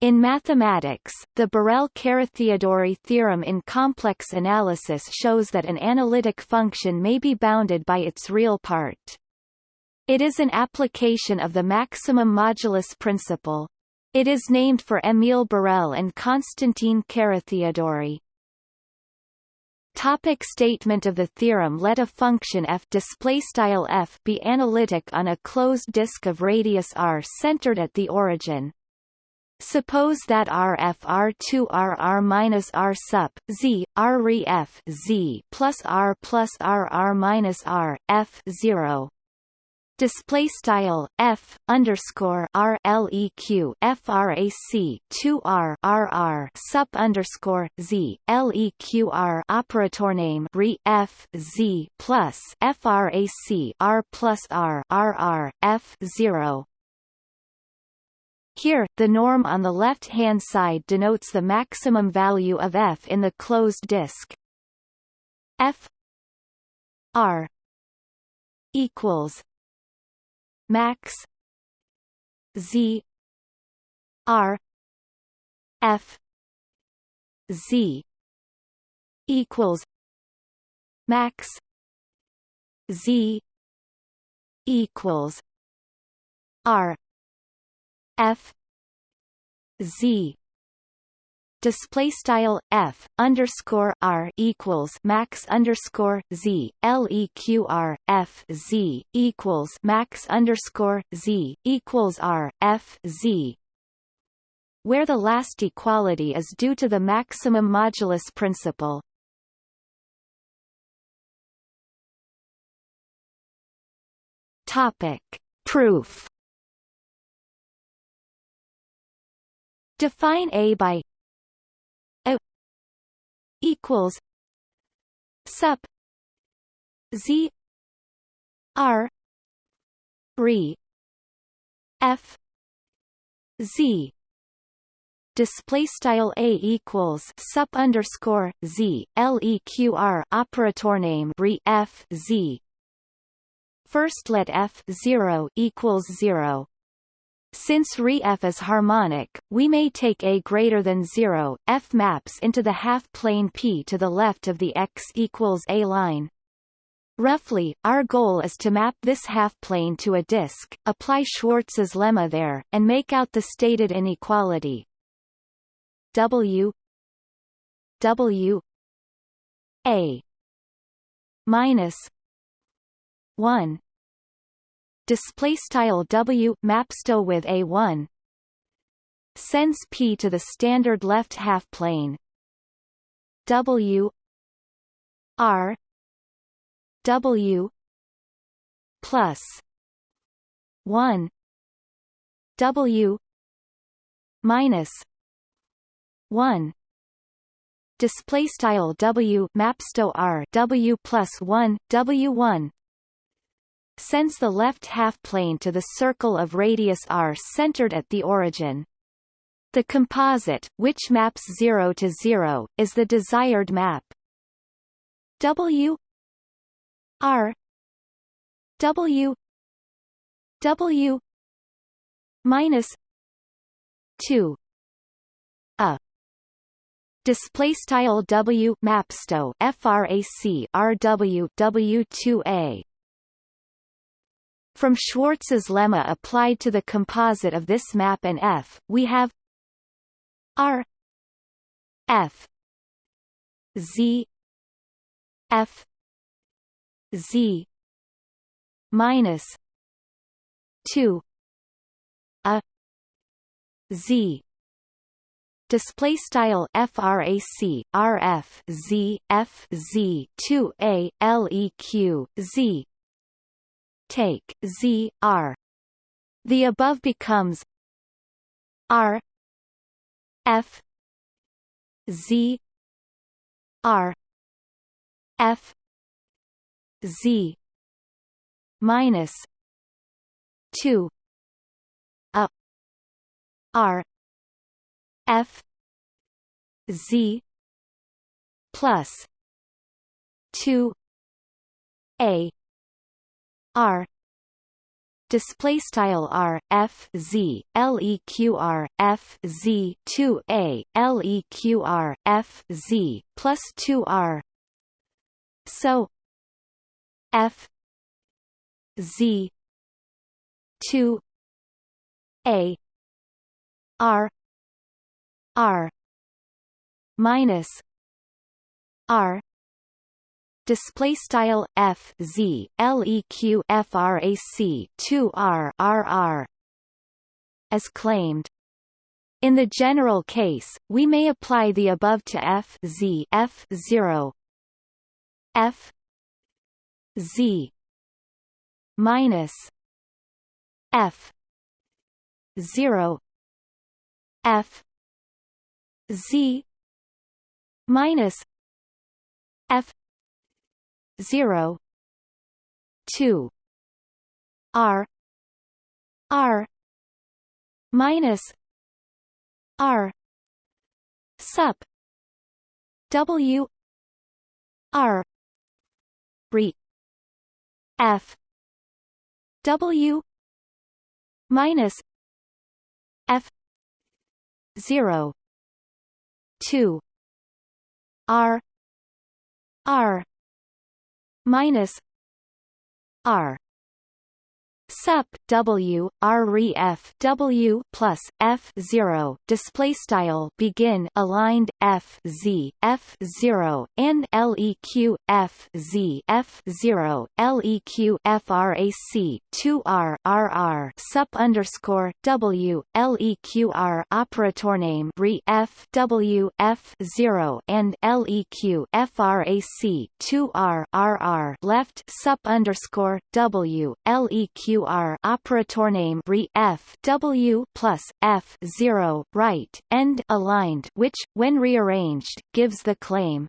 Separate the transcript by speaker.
Speaker 1: In mathematics, the Borel-Carathéodory theorem in complex analysis shows that an analytic function may be bounded by its real part. It is an application of the maximum modulus principle. It is named for Émile Borel and Constantin Carathéodory. Topic statement of the theorem Let a function f f be analytic on a closed disk of radius r centered at the origin. Suppose that RF R2 R R minus R sup Z R re F Z plus R plus R R minus R F zero. Display style f underscore r leq frac 2 r r r sup underscore z leq operator name re f z plus frac r plus r r r f 0 here, the norm on the left-hand side denotes the maximum value of f in the closed disk. f r equals max z r f z equals max z equals r f z. Display style f underscore r equals max underscore z. Leq f z equals max underscore z equals r f z. Where the last equality is due to the maximum modulus principle. Topic. Proof Define A by A equals sup Z R re F Z. Display style a equals sup underscore z leqr operator name re f z. First let f 0 equals 0 since Re-F is harmonic, we may take A greater than 0, F maps into the half-plane P to the left of the x equals A line. Roughly, our goal is to map this half-plane to a disk, apply Schwarz's lemma there, and make out the stated inequality W W A minus 1 display style W mapsto with A1 sends P to the standard left half plane. W R W plus 1 W minus 1 display style W mapsto R W plus 1 W1 sends the left half-plane to the circle of radius r centered at the origin. The composite, which maps 0 to 0, is the desired map. W R W W minus 2 a display style W mapsto frac RW W2A from Schwarz's lemma applied to the composite of this map and F, we have R F Z F Z minus two a Z. Display style frac rf z f z 2 a leq z take z r. The above becomes r f z r f z minus 2 a r f z plus 2 a R. Display style r f z leqr f z 2 a leqr f z plus 2 r. So f z 2 a r r minus r display style f z leq frac 2 r r r as claimed. In the general case we may apply the above to f z f 0 f z minus f 0 f z minus f 0 2 r. r. minus r. sup. w. r. re. f. w. minus f. 0 2 r. r minus r sup w r re f w plus f 0 display style begin aligned f z f 0 and leq f z f 0 leq frac 2 r r r sup underscore w leq r. Operator name re f w f 0 and leq frac 2 r r r left sup underscore w leq R operator name re F W plus F zero right end aligned which, when rearranged, gives the claim